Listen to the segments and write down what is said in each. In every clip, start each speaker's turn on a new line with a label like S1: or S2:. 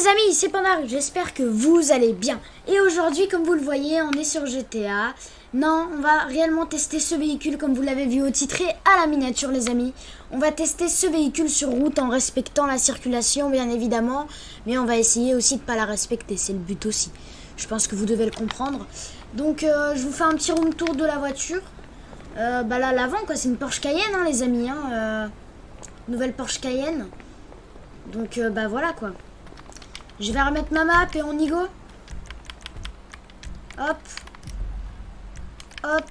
S1: les amis, c'est Pandar, j'espère que vous allez bien. Et aujourd'hui, comme vous le voyez, on est sur GTA. Non, on va réellement tester ce véhicule comme vous l'avez vu au titre et à la miniature les amis. On va tester ce véhicule sur route en respectant la circulation bien évidemment. Mais on va essayer aussi de ne pas la respecter, c'est le but aussi. Je pense que vous devez le comprendre. Donc euh, je vous fais un petit room tour de la voiture. Euh, bah là, l'avant quoi, c'est une Porsche Cayenne hein, les amis. Hein, euh, nouvelle Porsche Cayenne. Donc bah voilà quoi. Je vais remettre ma map et on y go. Hop. Hop.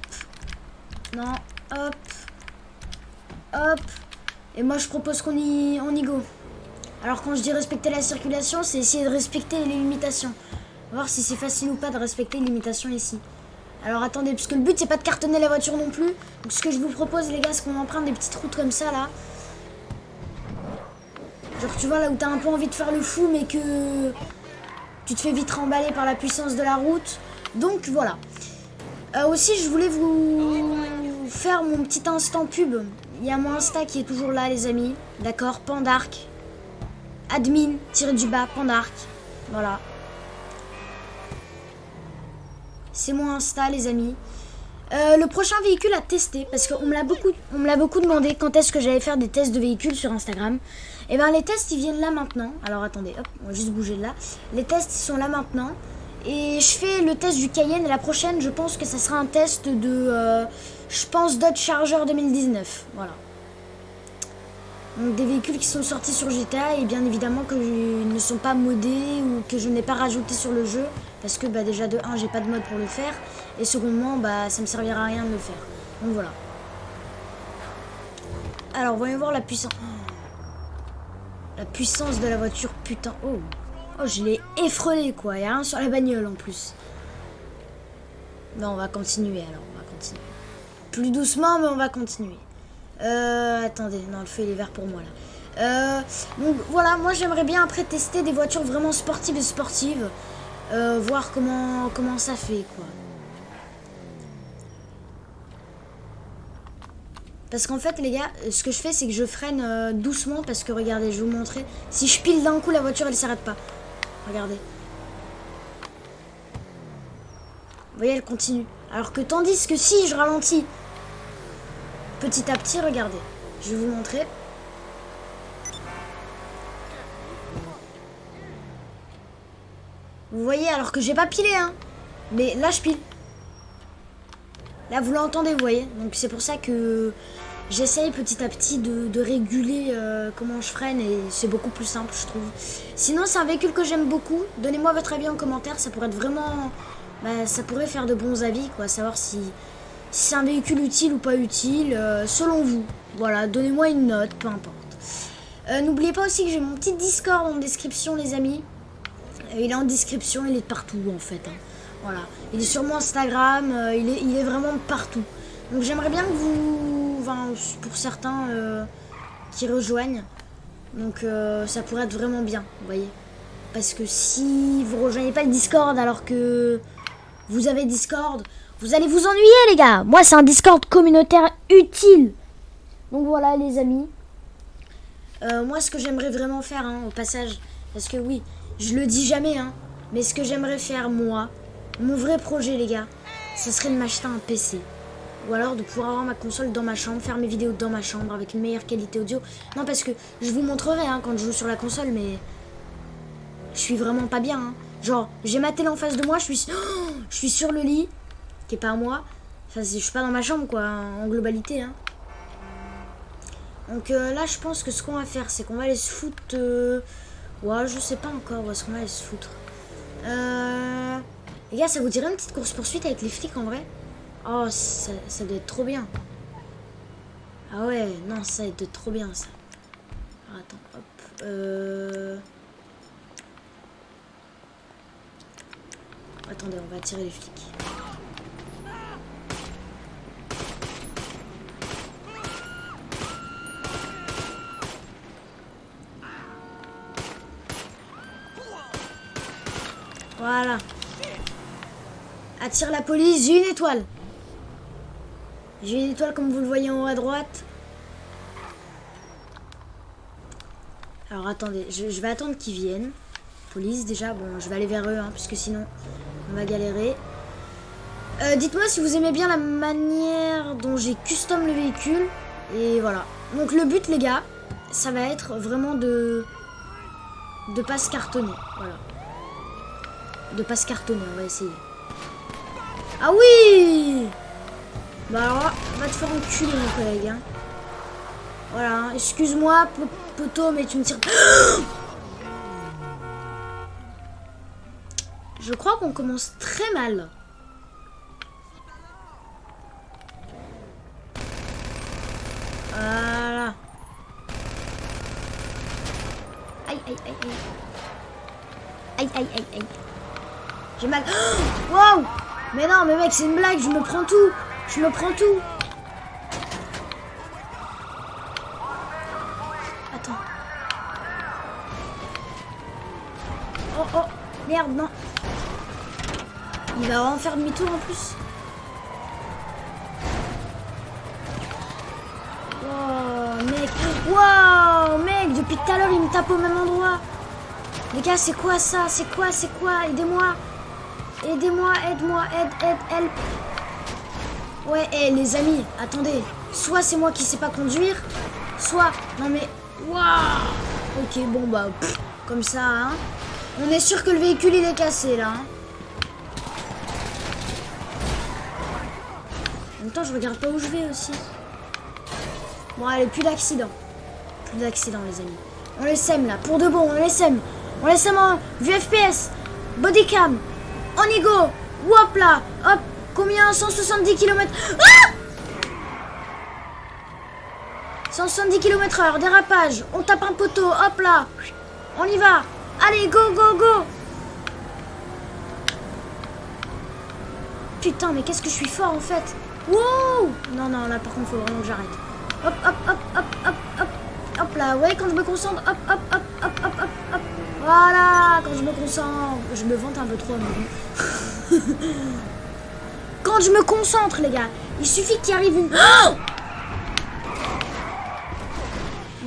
S1: Non. Hop. Hop. Et moi je propose qu'on y, on y go. Alors quand je dis respecter la circulation, c'est essayer de respecter les limitations. Voir si c'est facile ou pas de respecter les limitations ici. Alors attendez, parce que le but c'est pas de cartonner la voiture non plus. Donc ce que je vous propose les gars, c'est qu'on emprunte des petites routes comme ça là. Genre tu vois là où t'as un peu envie de faire le fou mais que tu te fais vite remballer par la puissance de la route. Donc voilà. Euh, aussi je voulais vous faire mon petit instant pub. Il y a mon Insta qui est toujours là les amis. D'accord Pandark. Admin, tiré du bas, Pandark. Voilà. C'est mon Insta les amis. Euh, le prochain véhicule à tester, parce qu'on me l'a beaucoup, on me l'a beaucoup demandé quand est-ce que j'allais faire des tests de véhicules sur Instagram. Et ben les tests ils viennent là maintenant. Alors attendez, hop, on va juste bouger de là. Les tests ils sont là maintenant. Et je fais le test du Cayenne et la prochaine je pense que ça sera un test de, euh, je pense Dodge Charger 2019. Voilà. Donc des véhicules qui sont sortis sur GTA et bien évidemment que ne sont pas modés ou que je n'ai pas rajouté sur le jeu. Parce que bah, déjà de 1 j'ai pas de mode pour le faire. Et secondement bah ça me servira à rien de le faire. Donc voilà. Alors voyons voir la puissance. La puissance de la voiture, putain. Oh, oh je l'ai effrelé quoi. Il n'y a rien sur la bagnole en plus. Non, on va continuer alors. On va continuer. Plus doucement, mais on va continuer. Euh, attendez, non, le feu il est vert pour moi là. Euh, donc voilà, moi j'aimerais bien après tester des voitures vraiment sportives et sportives. Euh, voir comment, comment ça fait quoi. Parce qu'en fait, les gars, ce que je fais, c'est que je freine euh, doucement. Parce que, regardez, je vais vous montrer. Si je pile d'un coup, la voiture, elle s'arrête pas. Regardez. Vous voyez, elle continue. Alors que tandis que si je ralentis petit à petit, regardez. Je vais vous montrer. Vous voyez, alors que j'ai pas pilé, hein. Mais là, je pile. Là, vous l'entendez, vous voyez. Donc, c'est pour ça que j'essaye petit à petit de, réguler euh, comment je freine et c'est beaucoup plus simple, je trouve. Sinon, c'est un véhicule que j'aime beaucoup. Donnez-moi votre avis en commentaire. Ça pourrait être vraiment... Bah, ça pourrait faire de bons avis, quoi. Savoir si, c'est un véhicule utile ou pas utile, euh, selon vous. Voilà, donnez-moi une note, peu importe. Euh, n'oubliez pas aussi que j'ai mon petit Discord en description, les amis. il est en description, il est partout, en fait. Hein. Voilà. Il est sur mon Instagram, euh, il, est, vraiment partout. Donc j'aimerais bien que vous, enfin, pour certains euh, qui rejoignent, donc euh, ça pourrait être vraiment bien, vous voyez. Parce que si vous rejoignez pas le Discord alors que vous avez Discord, vous allez vous ennuyer les gars. Moi c'est un Discord communautaire utile. Donc voilà les amis. moi ce que j'aimerais vraiment faire hein, au passage, parce que oui, je le dis jamais, hein, mais ce que j'aimerais faire moi, mon vrai projet, les gars, ce serait de m'acheter un PC. Ou alors de pouvoir avoir ma console dans ma chambre, faire mes vidéos dans ma chambre avec une meilleure qualité audio. Non, parce que je vous montrerai hein, quand je joue sur la console, mais je suis vraiment pas bien. Hein. Genre, j'ai ma télé en face de moi, je suis, je suis sur le lit, qui est pas à moi. Enfin, je suis pas dans ma chambre, quoi, en globalité. Hein. Donc euh, là, je pense que ce qu'on va faire, c'est qu'on va aller se foutre... Euh... Ouais, je sais pas encore où est-ce qu'on va aller se foutre. Euh... Les gars, ça vous dirait une petite course-poursuite avec les flics en vrai? Oh, ça, doit être trop bien. Ah ouais, non, ça doit être trop bien ça. attends, hop. Euh... Attendez, on va attirer les flics. Voilà. Attire la police, j'ai une étoile. J'ai une étoile comme vous le voyez en haut à droite. Alors attendez, je, vais attendre qu'ils viennent. Police déjà, bon je vais aller vers eux hein, puisque sinon on va galérer. Euh, dites-moi si vous aimez bien la manière dont j'ai custom le véhicule. Et voilà. Donc le but les gars, ça va être vraiment de... De pas se cartonner. Voilà. De pas se cartonner, on va essayer. Ah oui Bah alors là, va te faire enculer mon collègue. Hein. Voilà, hein. excuse-moi poteau, mais tu me tires... Je crois qu'on commence très mal. Voilà. Aïe, aïe, aïe, aïe. Aïe, aïe, aïe, aïe. J'ai mal. Wow Mais non, mais mec, c'est une blague, je me prends tout. Je me prends tout. Attends. Oh, oh, merde, non. Il va en faire demi-tour en plus. Oh, mec. Wow, mec, depuis tout à l'heure, il me tape au même endroit. Les gars, c'est quoi ça? C'est quoi? C'est quoi? Aidez-moi. Aidez-moi, aide-moi, aide, aide, help. Ouais, hé, les amis, attendez. Soit c'est moi qui sais pas conduire, soit... Non mais... Waouh Ok, bon bah... comme ça, hein. On est sûr que le véhicule, il est cassé, là. Hein. En même temps, je regarde pas où je vais aussi. Bon, allez, plus d'accident. Plus d'accident, les amis. On les sème, là. Pour de bon, on les sème. On les sème en vue FPS. Bodycam. On y go Hop là. Hop. Combien? 170 km ah! 170 km heure, dérapage, on tape un poteau, hop là. On y va. Allez, go, go, go. Putain, mais qu'est-ce que je suis fort en fait. Wow! Non, non, là par contre, faut vraiment que j'arrête. Hop, hop, hop, hop, hop, hop. Hop là, ouais, quand je me concentre, hop, hop, hop quand je me concentre, je me vante un peu trop quand je me concentre, les gars, il suffit qu'il arrive une... Oh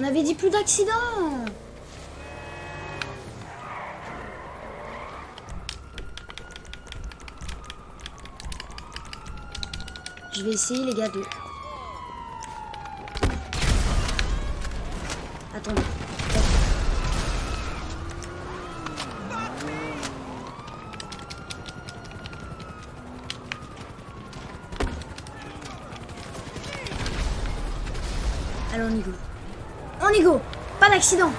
S1: On avait dit plus d'accidents. Je vais essayer, les gars, de... Attendez. Allez, on y go. On y go Pas d'accident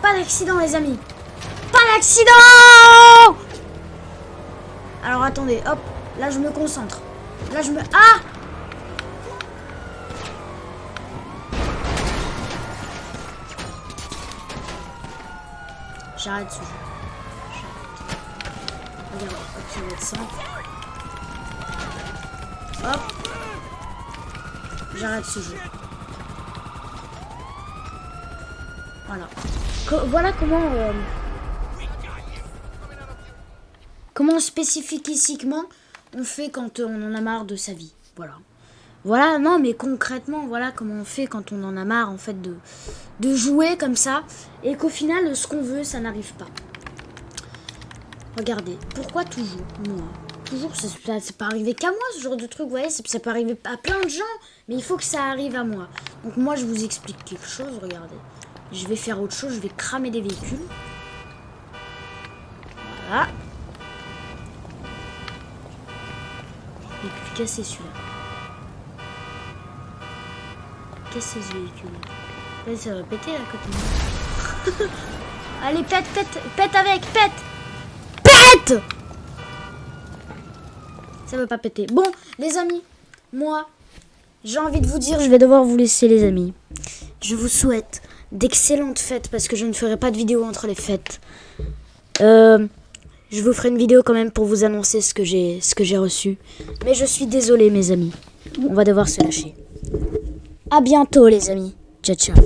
S1: Pas d'accident, les amis Pas d'accident Alors, attendez, hop. Là, je me concentre. Là, je me... Ah J'arrête ce jeu. Regarde, hop, ça va être simple. Hop. J'arrête ce jeu. Voilà. voilà comment... Euh, comment spécifiquement on fait quand on en a marre de sa vie. Voilà. Voilà, non, mais concrètement, voilà comment on fait quand on en a marre, en fait, de, de jouer comme ça. Et qu'au final, ce qu'on veut, ça n'arrive pas. Regardez, pourquoi toujours moi Toujours, c'est pas arrivé qu'à moi, ce genre de truc, vous voyez Ça peut arriver à plein de gens, mais il faut que ça arrive à moi. Donc moi, je vous explique quelque chose, regardez. Je vais faire autre chose, je vais cramer des véhicules. Voilà. Et puis casser celui-là. Casser ce véhicule. Là, ça va péter là côté. Allez, pète, pète, pète avec, pète Pète Ça veut pas péter. Bon, les amis, moi, j'ai envie de vous dire, je vais devoir vous laisser les amis. Je vous souhaite d'excellentes fêtes parce que je ne ferai pas de vidéo entre les fêtes. Euh, je vous ferai une vidéo quand même pour vous annoncer ce que j'ai reçu. Mais je suis désolé mes amis. On va devoir se lâcher. À bientôt les amis. Ciao ciao.